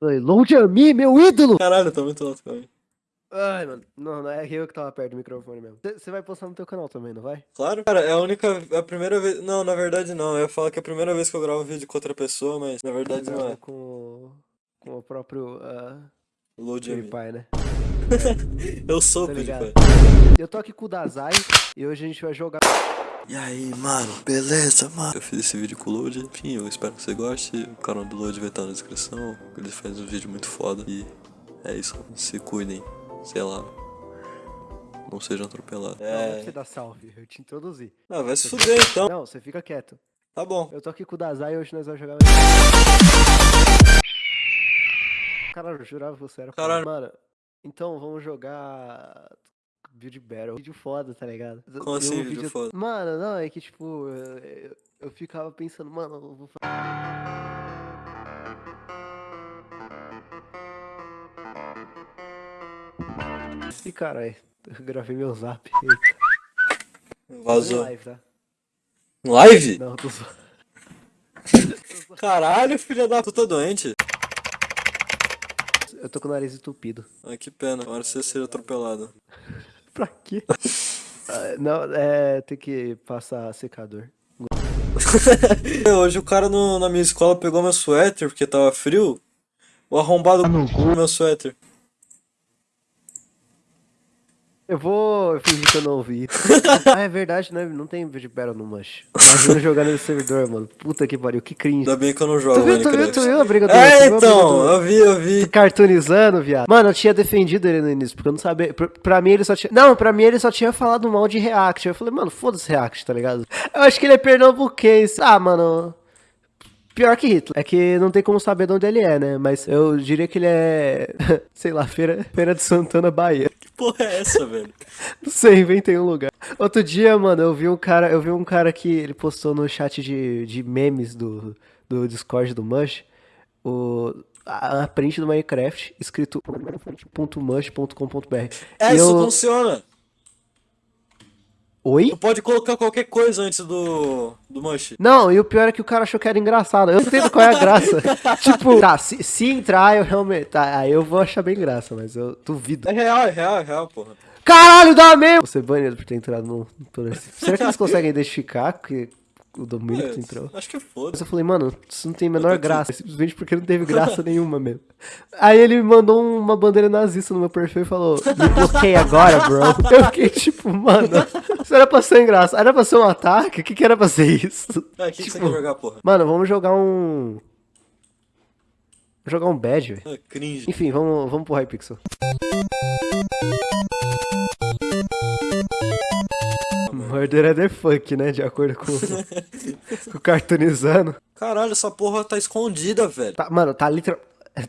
Falei, Load a mim, meu ídolo! Caralho, tá muito alto, aí. Ai, mano. Não, não é eu que tava perto do microfone mesmo. Você vai postar no teu canal também, não vai? Claro. Cara, é a única. É a primeira vez. Não, na verdade não. Eu ia falar que é a primeira vez que eu gravo vídeo com outra pessoa, mas na verdade não é. Com, o- com o próprio uh, Load a mim. PewDiePie, né? Eu sou o Tá? PewDiePie. Eu tô aqui com o Dazai e hoje a gente vai jogar. E aí, mano, beleza, mano? Eu fiz esse vídeo com o Load, enfim, eu espero que você goste. O canal do Load vai estar na descrição. Ele faz um vídeo muito foda. E é isso, se cuidem, sei lá. Não sejam atropelados. Não, não é É. você dar salve, eu te introduzi. Ah, vai se fuder então. Não, você fica quieto. Tá bom. Eu tô aqui com o Dazai e hoje nós vamos jogar. Caralho, eu jurava que você era. foda. Caralho. Mano, então vamos jogar. Build Battle. Vídeo foda, tá ligado? Como assim, um vídeo foda? Mano, não, é que tipo. Eu, eu- ficava pensando, mano, eu vou fazer. E caralho, eu gravei meu zap. Eita, Vazou. live, tá? Live? Não, tô só. Caralho, filha da puta doente. Eu tô com o nariz entupido. Ai, que pena. Agora você seja atropelado. Pra quê? Ah, Não, é. Tem que passar secador. Hoje o cara no- na minha escola pegou meu suéter porque tava frio. O arrombado meu suéter. Eu vou fingir que eu não ouvi. ah, é verdade, né? Não tem vídeo battle no Mush. Imagina jogar nesse servidor, mano. Puta que pariu, que cringe. Ainda bem que eu não jogo Tu viu, tu viu, tu viu a briga do É, então, do- eu vi, eu vi. Cartoonizando, viado. Mano, eu tinha defendido ele no início, porque eu não sabia. Pra, pra mim ele só tinha. Não, pra mim ele só tinha falado mal de React. Eu falei, mano, foda-se React, tá ligado? Eu acho que ele é pernambuquense. Ah, mano. Pior que Hitler. É que não tem como saber de onde ele é, né? Mas eu diria que ele é. Sei lá, Feira, Feira de Santana, Bahia. Que porra é essa, velho? Não sei, inventei um lugar. Outro dia, mano, eu vi um cara, eu vi um cara que ele postou no chat de, de memes do, do Discord do Mush o, a, a print do Minecraft escrito .mush.com.br. É, E isso eu- funciona. Oi? Tu pode colocar qualquer coisa antes do, do Mush. Não, e o pior é que o cara achou que era engraçado. Eu não entendo qual é a graça. tipo, tá, se, se entrar, eu realmente. Tá, aí eu vou achar bem graça, mas eu duvido. É real, é real, é real, porra. Caralho, dá mesmo! Você banido por ter entrado no. no- Será que eles conseguem identificar que o que tu entrou? É, acho que Mas foda. eu falei, mano, isso não tem a menor aqui. graça. Simplesmente porque não teve graça nenhuma mesmo. Aí ele me mandou uma bandeira nazista no meu perfil e falou, me bloqueia agora, bro. Eu fiquei tipo, mano, isso era pra ser engraçado. Era pra ser um ataque? O que, que era pra ser isso? Ah, o que, que você Tipo, quer jogar, porra? Mano, vamos jogar um. Jogar um bad, velho. Ah, cringe. Enfim, vamos, vamos pro Hypixel. Murder é the fuck, né? De acordo com, com o cartoonizando. Caralho, essa porra tá escondida, velho. Tá, mano, tá, literal,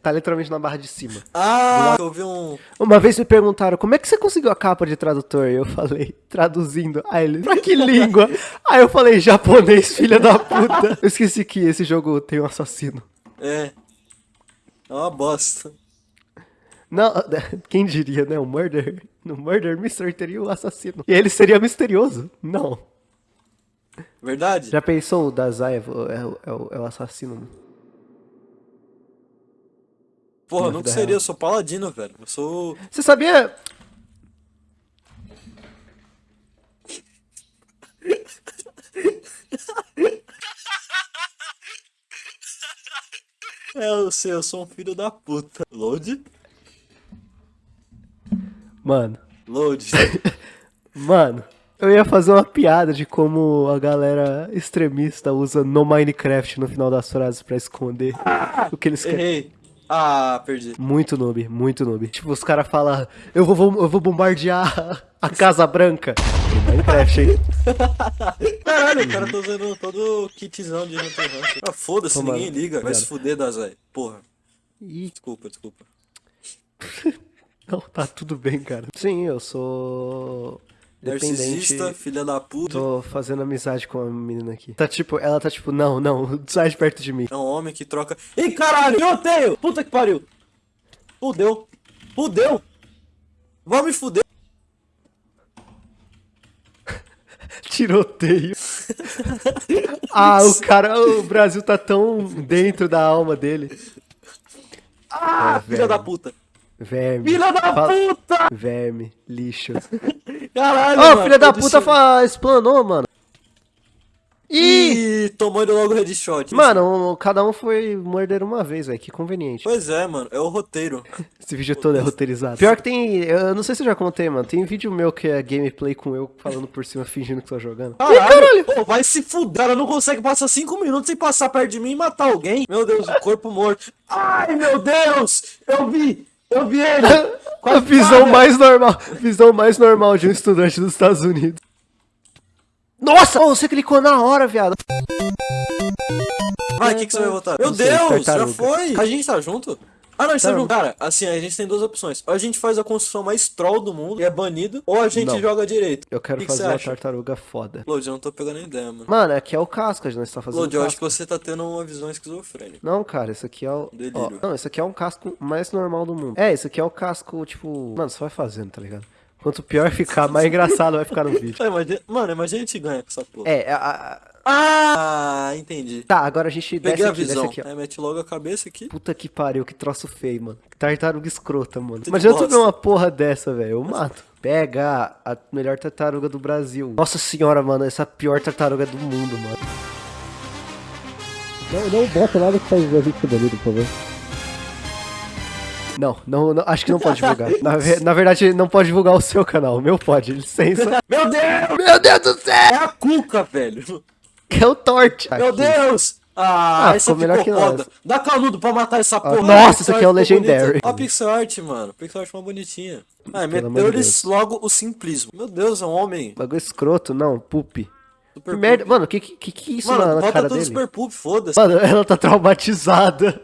tá literalmente na barra de cima. Ah, eu vi um. Uma vez me perguntaram, como é que você conseguiu a capa de tradutor? E eu falei, traduzindo. Aí ele, pra que língua? Aí eu falei, japonês, filha da puta. Eu esqueci que esse jogo tem um assassino. É. É uma bosta. Não, quem diria, né? O Murder. No Murder Mystery teria o assassino. E ele seria misterioso. Não. Verdade? Já pensou o Dazai é, o- é é o, é o assassino? Porra, nunca seria, real. eu sou paladino, velho. Eu sou. Você sabia... É, eu sei, eu sou um filho da puta. Load? Mano, Load. mano... Eu ia fazer uma piada de como a galera extremista usa no Minecraft no final das frases pra esconder o que eles querem. Errei. Ah, perdi. Muito noob, muito noob. Tipo, os caras falam, eu vou, vou- eu vou bombardear a Casa Branca. No Minecraft, hein? Caralho, o cara tá usando todo o kitzão de Hunter Hunter. Ah, foda-se, ninguém liga. Vai se obrigado. fuder, Dazai. Porra. Desculpa, desculpa. não, tá tudo bem, cara. Sim, eu sou dependente. Narcisista, filha da puta. Tô fazendo amizade com a menina aqui. Tá tipo, ela tá tipo, não, não, sai de perto de mim. É um homem que troca. Ih, caralho, eu odeio! Puta que pariu! Fudeu! Fudeu! Vai me fuder! Tiroteio. ah, o cara, o Brasil tá tão dentro da alma dele. Ah, É, filha da puta. Verme. Filha da Fala- puta! Verme, lixo. Caralho, Ô, mano, filha da puta fa... explanou, mano. Ih! Ih, tomou logo headshot. Mano, um- cada um foi morder uma vez, velho. Que conveniente. Pois é, mano, é o roteiro. Esse vídeo todo é roteirizado. Pior que tem. Eu não sei se eu já contei, mano. Tem vídeo meu que é gameplay com eu falando por cima, fingindo que tô jogando. Caralho, Pô, vai se fuder. Ela não consegue passar 5 minutos sem passar perto de mim e matar alguém. Meu Deus, o corpo morto. Ai, meu Deus! Eu vi! Eu vi ele! A visão espada. mais normal. Visão mais normal de um estudante dos Estados Unidos. Nossa! Ô, você clicou na hora, viado. Vai, o que, que você vai votar? Meu Deus, já foi! A gente tá junto? Ah, não, tá Tá. junto. Cara, assim, a gente tem duas opções. Ou a gente faz a construção mais troll do mundo e é banido, ou a gente Não. joga direito. Eu quero que que fazer você uma acha? tartaruga foda. Lodi, eu não tô pegando ideia, mano. Mano, aqui é o casco, a gente tá fazendo Lodi, eu acho que você tá tendo uma visão esquizofrênica. Não, cara, esse aqui é o. ó, Delírio. não, esse aqui é um casco mais normal do mundo. É, esse aqui é o casco, tipo. Mano, você vai fazendo, tá ligado? Quanto pior ficar, mais engraçado vai ficar no vídeo. Imagina- Mano, imagina a gente ganha com essa porra. É, a- a- Ah, entendi. tá, agora a gente desce a aqui, desce visão. aqui, ó. Aí mete logo a cabeça aqui. Puta que pariu, que troço feio, mano. Tartaruga escrota, mano. Tudo Imagina tu ver uma porra dessa, velho. Eu mato. Pega a melhor tartaruga do Brasil. Nossa senhora, mano, essa é a pior tartaruga do mundo, mano. Não, não bota nada que faz a gente banido, por favor. Não, não, não, acho que não pode divulgar. Na, ve- na verdade, não pode divulgar o seu canal. O meu pode, licença. Meu Deus! Meu Deus do céu! É a cuca, velho. É o Torte. Meu Aqui. Deus! Ah, Ah, essa ficou melhor que foda. nós. Dá canudo pra matar essa porra. nossa, isso aqui é o Legendary. Ó, a pixel art, mano. Pixel art é uma bonitinha. Ah, Pelo amor meteu de logo o simplismo. Meu Deus, é um homem. Bagulho escroto, não, pup. Super Que merda, poop. mano, que que, que isso Mano, na, na bota cara tudo dele? super poop, foda-se. Mano, ela tá traumatizada.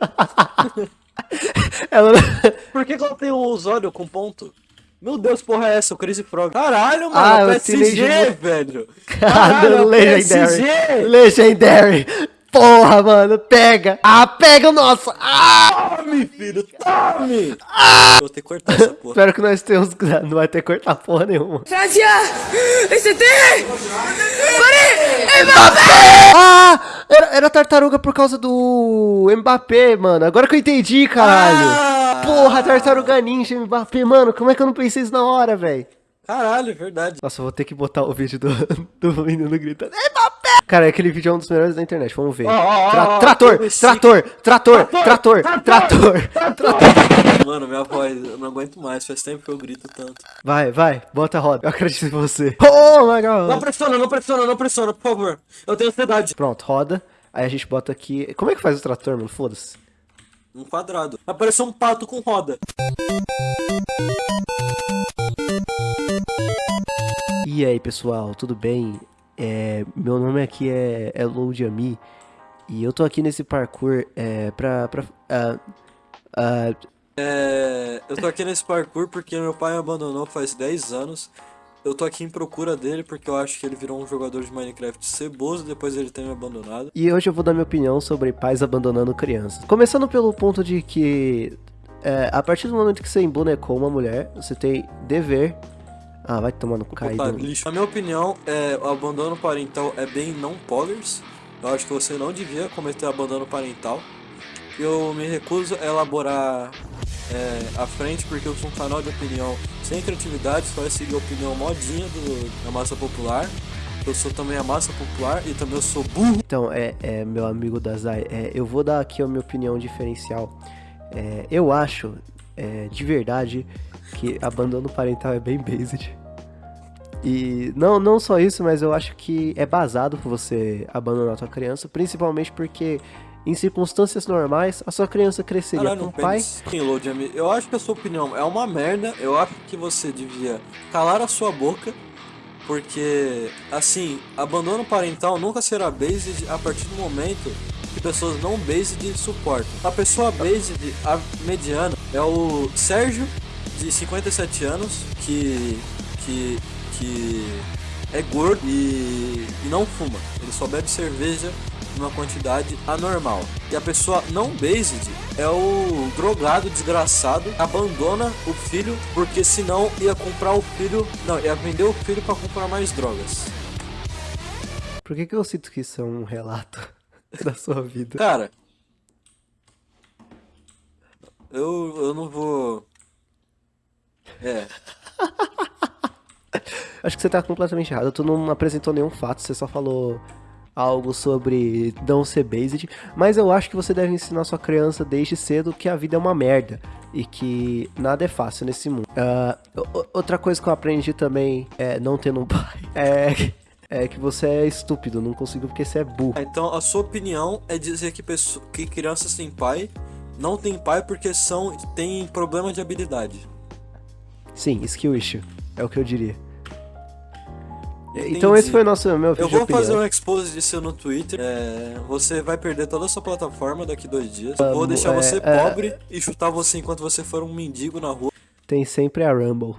ela... Por que, que ela tem os olhos com ponto? Meu Deus, porra é essa? O Crazy Frog. Caralho, mano, Ah, é PSG, Mut- velho. Caralho, é Legendary. PSG. Legendary. Porra, mano, pega. Ah, pega o nosso. Ah! Tome, filho, tome! Vou ter que cortar essa porra. Espero que nós tenhamos... Não vai ter que cortar porra nenhuma. Francia ST Pare Ah! Era, era tartaruga por causa do Mbappé, mano. Agora que eu entendi, caralho. Ah! Porra, tartaruga ninja Mbappé, mano. Como é que eu não pensei isso na hora, velho? Caralho, é verdade. Nossa, eu vou ter que botar o vídeo do, do menino gritando. Mbappé! Cara, aquele vídeo é um dos melhores da internet. Vamos ver. Trator, esse- trator, trator, trator, trator, Mano, minha voz, eu não aguento mais. Faz tempo que eu grito tanto. Vai, vai, bota a roda. Eu acredito em você. Oh my Não god. pressiona, não pressiona, não pressiona, por favor. Eu tenho ansiedade. Pronto, roda. Aí a gente bota aqui. Como é que faz o trator, mano? Foda-se. Um quadrado. Apareceu um pato com roda. E aí, pessoal, tudo bem? É, meu nome aqui é, é Load Ami. E eu tô aqui nesse parkour é, pra. pra ah, ah, É, eu tô aqui nesse parkour porque meu pai me abandonou faz 10 anos. Eu tô aqui em procura dele porque eu acho que ele virou um jogador de Minecraft ceboso depois ele ter me abandonado. E hoje eu vou dar minha opinião sobre pais abandonando crianças. Começando pelo ponto de que, é, a partir do momento que você embonecou uma mulher, você tem dever. Ah, vai Botar caído. lixo. Na minha opinião, é, o abandono parental é bem não poggers. Eu acho que você não devia cometer abandono parental. Eu me recuso a elaborar é, à frente porque eu sou um canal de opinião sem criatividade, só vai seguir a opinião modinha do, da massa popular. Eu sou também a massa popular e também eu sou burro. Então, é, é, meu amigo Dazai, é, eu vou dar aqui a minha opinião diferencial. É, eu acho, é, de verdade, que abandono parental é bem based. E não, não só isso, mas eu acho que é basado você abandonar a tua criança, principalmente porque em circunstâncias normais a sua criança cresceria Caralho, com o pai. ami- eu acho que a sua opinião é uma merda. Eu acho que você devia calar a sua boca. Porque, assim, abandono parental nunca será based a partir do momento que pessoas não based suportam. A pessoa based, a mediana, é o Sérgio, de 57 anos, que. que. que é gordo e, e não fuma. Ele só bebe cerveja numa quantidade anormal. E a pessoa não based é o drogado desgraçado que abandona o filho porque senão ia comprar o filho, não, ia vender o filho para comprar mais drogas. Por que, que eu sinto que isso é um relato da sua vida? Cara, Eu, eu não vou. É. Acho que você tá completamente errado. Tu não apresentou nenhum fato, você só falou algo sobre não ser based. Mas eu acho que você deve ensinar sua criança desde cedo que a vida é uma merda. E que nada é fácil nesse mundo. Ah, o- outra coisa que eu aprendi também, é, não tendo um pai, é, é que você é estúpido, não consigo porque você é burro. Então a sua opinião é dizer que, pessoa, que crianças sem pai não tem pai porque são tem problema de habilidade. Sim, skill issue, é o que eu diria. Entendi. Então esse foi o nosso meu vídeo Eu vou fazer um expose disso no Twitter. É, você vai perder toda a sua plataforma daqui dois dias. Eu vou Vamos, deixar é, você é. pobre e chutar você enquanto você for um mendigo na rua. Tem sempre a Rumble.